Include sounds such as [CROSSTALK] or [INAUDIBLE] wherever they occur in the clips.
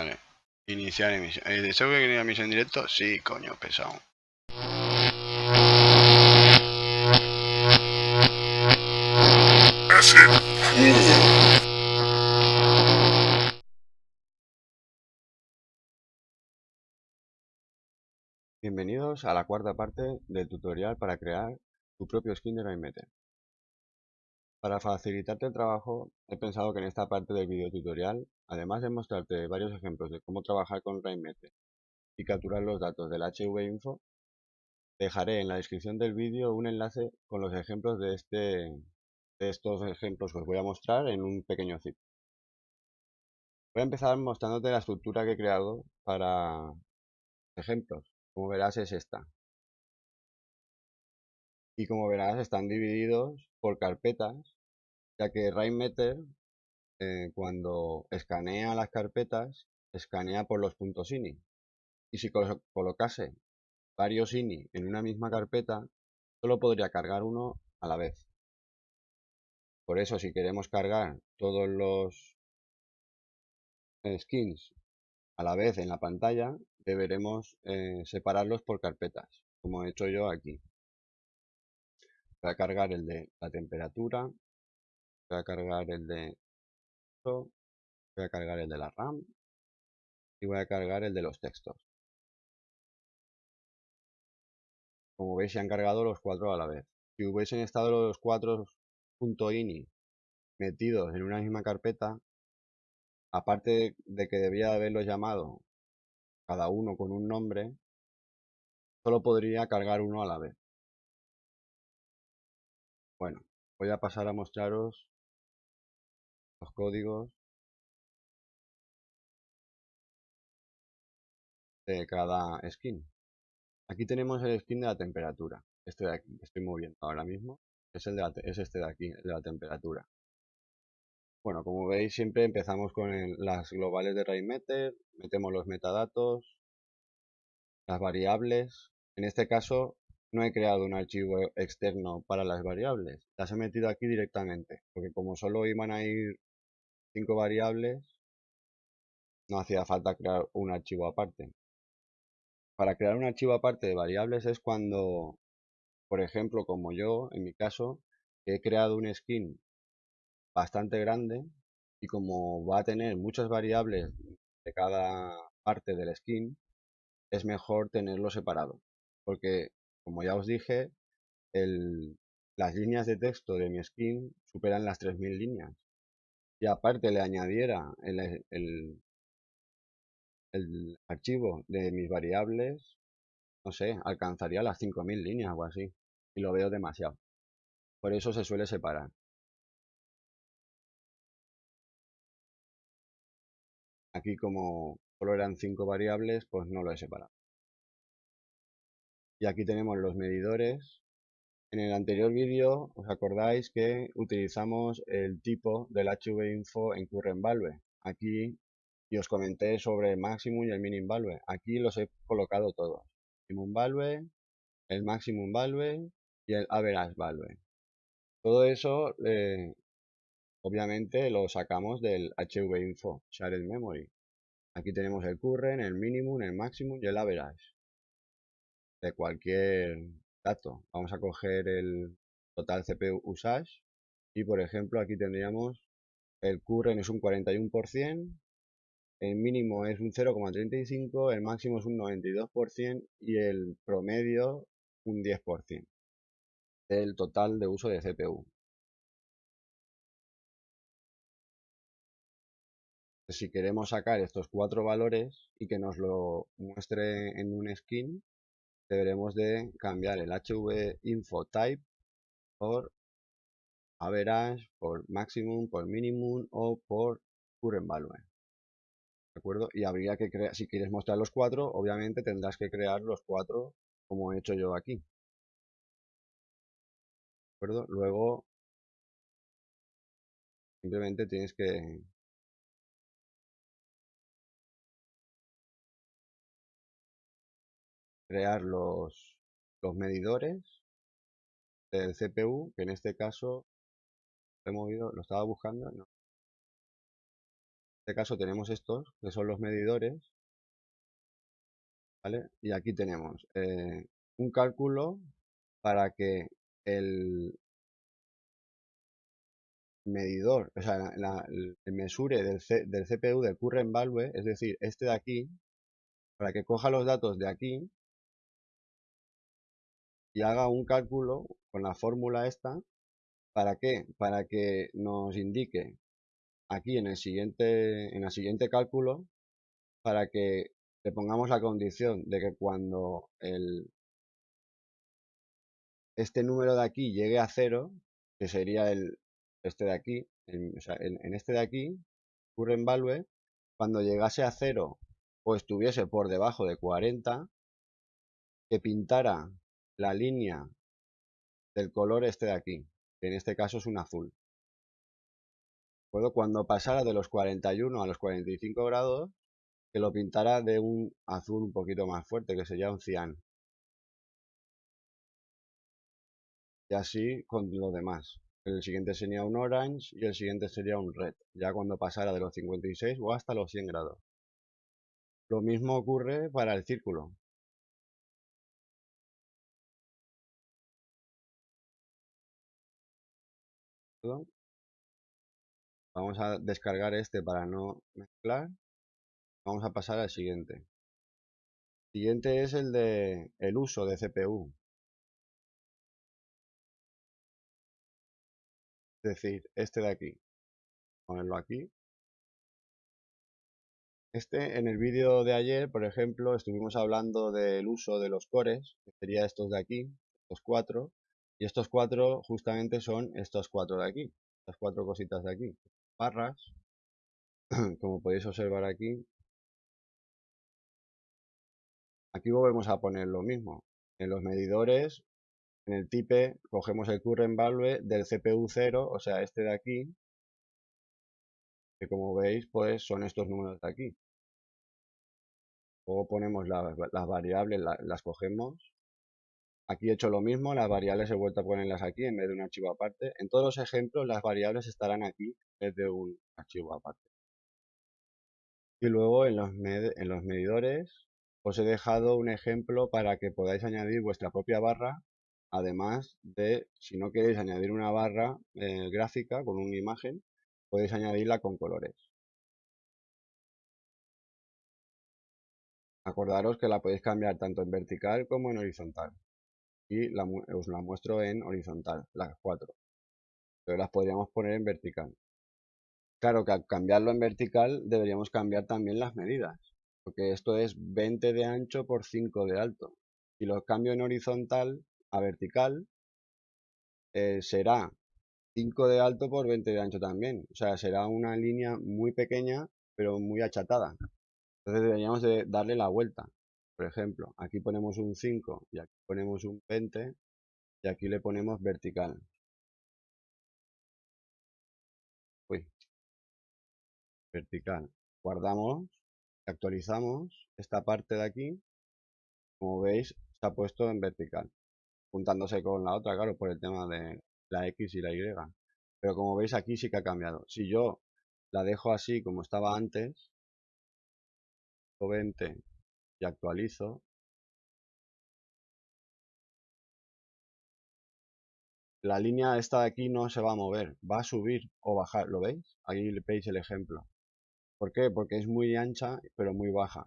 Vale. Iniciar emisión. ¿El deseo que quería emisión en directo? Sí, coño, pesado. Bienvenidos a la cuarta parte del tutorial para crear tu propio skin de Rainmeter. Para facilitarte el trabajo, he pensado que en esta parte del video tutorial, además de mostrarte varios ejemplos de cómo trabajar con Rainmeter y capturar los datos del HV-Info, dejaré en la descripción del vídeo un enlace con los ejemplos de, este, de estos ejemplos que os voy a mostrar en un pequeño zip. Voy a empezar mostrándote la estructura que he creado para ejemplos como verás es esta. Y como verás están divididos por carpetas, ya que Rainmeter eh, cuando escanea las carpetas, escanea por los puntos INI. Y si colocase varios INI en una misma carpeta, solo podría cargar uno a la vez. Por eso si queremos cargar todos los skins a la vez en la pantalla, deberemos eh, separarlos por carpetas, como he hecho yo aquí. Voy a cargar el de la temperatura, voy a cargar el de voy a cargar el de la RAM y voy a cargar el de los textos. Como veis se han cargado los cuatro a la vez. Si hubiesen estado los cuatro .ini metidos en una misma carpeta, aparte de que debía haberlos llamado cada uno con un nombre, solo podría cargar uno a la vez. Bueno, voy a pasar a mostraros los códigos de cada skin. Aquí tenemos el skin de la temperatura, este de aquí, que estoy moviendo ahora mismo, es, el de es este de aquí, el de la temperatura. Bueno, como veis siempre empezamos con las globales de Rainmeter, metemos los metadatos, las variables. En este caso no he creado un archivo externo para las variables, las he metido aquí directamente, porque como solo iban a ir cinco variables, no hacía falta crear un archivo aparte. Para crear un archivo aparte de variables es cuando, por ejemplo, como yo, en mi caso, he creado un skin bastante grande y como va a tener muchas variables de cada parte del skin, es mejor tenerlo separado. Porque, como ya os dije, las líneas de texto de mi skin superan las 3000 líneas. Y aparte le añadiera el, el, el archivo de mis variables, no sé, alcanzaría las 5000 líneas o así. Y lo veo demasiado. Por eso se suele separar. Aquí como solo eran cinco variables, pues no lo he separado. Y aquí tenemos los medidores. En el anterior vídeo os acordáis que utilizamos el tipo del HV-info en current value. Aquí y os comenté sobre el maximum y el minimum value. Aquí los he colocado todos. Minimum value, el maximum value y el average value. Todo eso eh, Obviamente lo sacamos del HV-info, Shared Memory. Aquí tenemos el current, el minimum, el maximum y el average. De cualquier dato. Vamos a coger el total CPU usage. Y por ejemplo aquí tendríamos el current es un 41%, el mínimo es un 0,35, el máximo es un 92% y el promedio un 10% del total de uso de CPU. si queremos sacar estos cuatro valores y que nos lo muestre en un skin, deberemos de cambiar el HV info type por average, por maximum, por minimum o por current value. ¿De acuerdo? Y habría que crear, si quieres mostrar los cuatro, obviamente tendrás que crear los cuatro como he hecho yo aquí. ¿De acuerdo? Luego, simplemente tienes que crear los, los medidores del CPU, que en este caso he movido, lo estaba buscando, no. este caso tenemos estos, que son los medidores, ¿vale? Y aquí tenemos eh, un cálculo para que el medidor, o sea, el mesure del, del CPU del current value, es decir, este de aquí, para que coja los datos de aquí y haga un cálculo con la fórmula esta, ¿para qué? Para que nos indique aquí en el siguiente, en el siguiente cálculo, para que le pongamos la condición de que cuando el, este número de aquí llegue a cero, que sería el, este de aquí, en, este de aquí, current value, cuando llegase a cero o estuviese por debajo de 40, que pintara la línea del color este de aquí, que en este caso es un azul. Cuando pasara de los 41 a los 45 grados, que lo pintara de un azul un poquito más fuerte, que sería un cian. Y así con lo demás. El siguiente sería un orange y el siguiente sería un red, ya cuando pasara de los 56 o hasta los 100 grados. Lo mismo ocurre para el círculo. Vamos a descargar este para no mezclar. Vamos a pasar al siguiente. Siguiente es el de el uso de CPU. Es decir, este de aquí. Ponerlo aquí. Este, en el vídeo de ayer, por ejemplo, estuvimos hablando del uso de los cores, que sería estos de aquí, estos cuatro, y estos cuatro justamente son estos cuatro de aquí, estas cuatro cositas de aquí. Barras, [CLEARS THROAT] como podéis observar aquí. Aquí volvemos a poner lo mismo. En los medidores en el type cogemos el current value del CPU 0, o sea, este de aquí, que como veis, pues son estos números de aquí. Luego ponemos las, variables, las cogemos. Aquí he hecho lo mismo, las variables he vuelto a ponerlas aquí en vez de un archivo aparte. En todos los ejemplos las variables estarán aquí en vez de un archivo aparte. Y luego en los, en los medidores os he dejado un ejemplo para que podáis añadir vuestra propia barra Además de, si no queréis añadir una barra eh, gráfica con una imagen, podéis añadirla con colores. Acordaros que la podéis cambiar tanto en vertical como en horizontal. Y os la muestro en horizontal, las cuatro. Pero las podríamos poner en vertical. Claro que al cambiarlo en vertical deberíamos cambiar también las medidas. Porque esto es 20 de ancho por 5 de alto. Si lo cambio en horizontal, a vertical eh, será 5 de alto por 20 de ancho también. O sea, será una línea muy pequeña, pero muy achatada. Entonces deberíamos de darle la vuelta. Por ejemplo, aquí ponemos un 5 y aquí ponemos un 20 y aquí le ponemos vertical. Uy. Vertical. Guardamos, actualizamos esta parte de aquí. Como veis, se ha puesto en vertical juntándose con la otra, claro, por el tema de la X y la Y. Pero como veis aquí sí que ha cambiado. Si yo la dejo así como estaba antes, 20 y actualizo, la línea esta de aquí no se va a mover, va a subir o bajar, ¿lo veis? Ahí veis el ejemplo. ¿Por qué? Porque es muy ancha pero muy baja.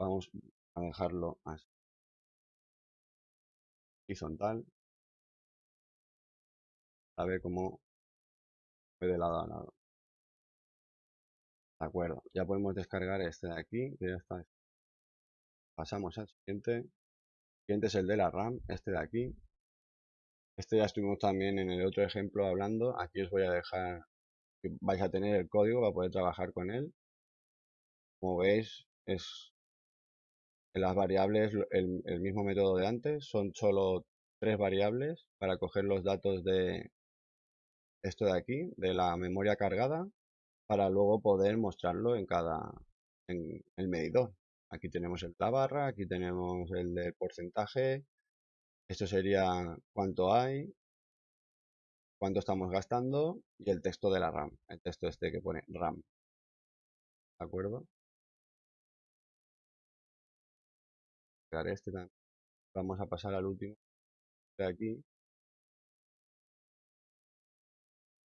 Vamos a dejarlo así horizontal a ver cómo de lado a lado de acuerdo ya podemos descargar este de aquí que ya está. Pasamos al siguiente. El siguiente es el de la RAM este de aquí. Este ya estuvimos también en el otro ejemplo hablando. Aquí os voy a dejar que vais a tener el código para poder trabajar con él. Como veis es las variables, el, el, mismo método de antes, son solo tres variables para coger los datos de esto de aquí, de la memoria cargada, para luego poder mostrarlo en cada, en el medidor. Aquí tenemos el, la barra, aquí tenemos el del porcentaje, esto sería cuánto hay, cuánto estamos gastando y el texto de la RAM, el texto este que pone RAM. ¿De acuerdo? Este Vamos a pasar al último de aquí.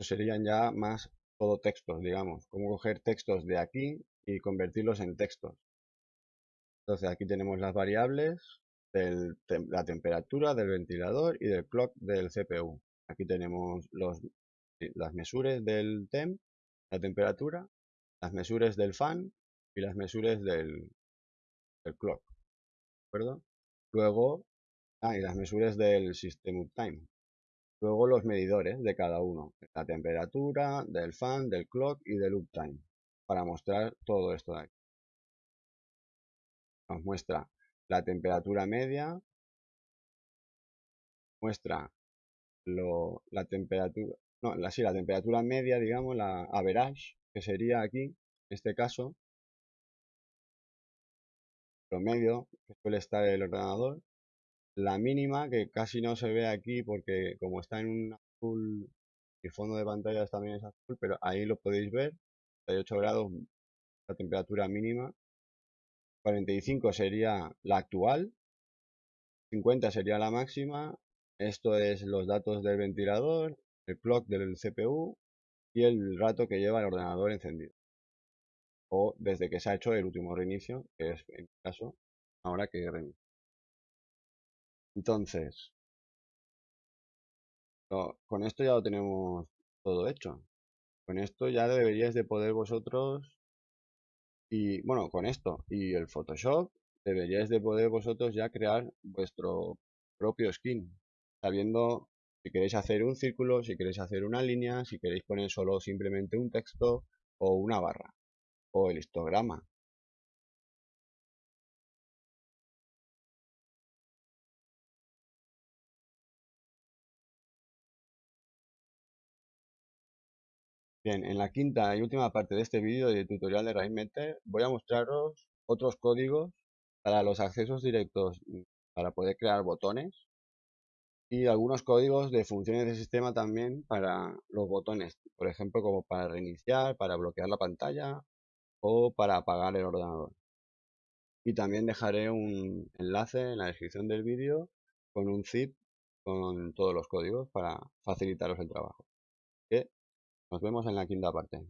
serían ya más todo textos, digamos. Cómo coger textos de aquí y convertirlos en textos. Entonces aquí tenemos las variables de la temperatura del ventilador y del clock del CPU. Aquí tenemos las mesures del temp, la temperatura, las mesures del fan y las mesures del, del clock. ¿De acuerdo? Luego, ah, y las mesures del system uptime. Luego los medidores de cada uno, la temperatura, del fan, del clock y del uptime, para mostrar todo esto de aquí. Nos muestra la temperatura media, muestra la temperatura, no, la, sí, la temperatura media, digamos, la average, que sería aquí, en este caso, promedio, que suele estar el ordenador, la mínima, que casi no se ve aquí porque como está en un azul, y fondo de pantalla también es azul, pero ahí lo podéis ver, 38 grados, la temperatura mínima, 45 sería la actual, 50 sería la máxima, esto es los datos del ventilador, el clock del CPU y el rato que lleva el ordenador encendido. O desde que se ha hecho el último reinicio, que es en este caso ahora que reinicio. Entonces, con esto ya lo tenemos todo hecho. Con esto ya deberíais de poder vosotros y bueno, con esto y el Photoshop deberíais de poder vosotros ya crear vuestro propio skin, sabiendo si queréis hacer un círculo, si queréis hacer una línea, si queréis poner solo simplemente un texto o una barra o el histograma. Bien, en la quinta y última parte de este vídeo de tutorial de RainMeter voy a mostraros otros códigos para los accesos directos mm, para poder crear botones y algunos códigos de funciones de sistema también para los botones, por ejemplo como para reiniciar, para bloquear la pantalla o para apagar el ordenador. Y también dejaré un enlace en la descripción del vídeo con un zip con todos los códigos para facilitaros el trabajo. Nos vemos en la quinta parte.